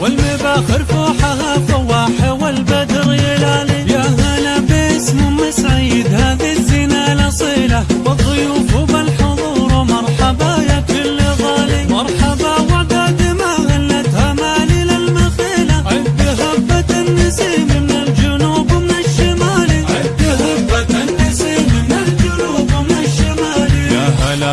والمباخر فوحها فواح والبدر يلالي يا هلا باسم أم سعيد هذه الزنا الأصيلة. والضيوف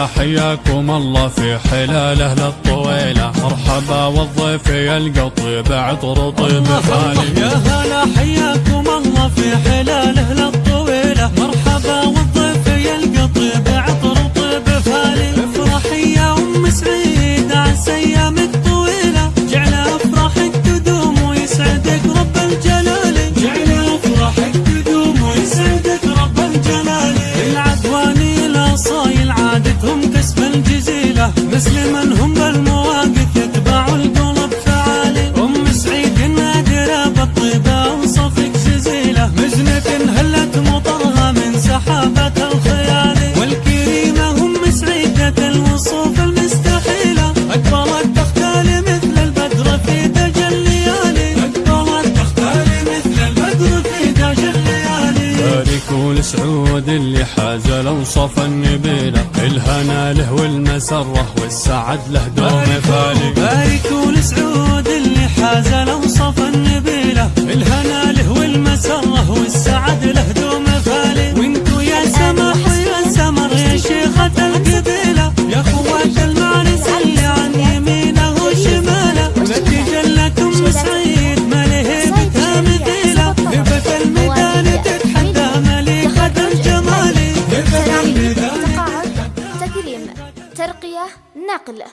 حياكم الله في حلاله للطويلة مرحبا والضيف يلقى طيب عطر طيب خالي. يا هلا حياكم الله في حلاله للطويلة مرحبا والضيف يلقى طيب عطر وطيب فالي افرحي يا أم سعيد عسى ايامك طويلة جعل افراحك تدوم ويسعدك رب الجلال. من هم بالمواقف يتبعوا القلب فعالي أم سعيد نادرة بالطيبة وصفك جزيلة. مزنة هلت مطرها من سحابة الخيال. والكريمة أم سعيدة الوصوف المستحيلة. اكبرت تختال مثل البدر في دج الليالي اكبرت تختال مثل البدر في دج الليالي بارك والسعود اللي حاز الاوصاف النبيله الهنا له والمسرة والسعد له دوم فالي بارك والسعود اللي حاز الاوصاف النبيله الهنا له والمسرة والسعد له دوم ترقية نقل.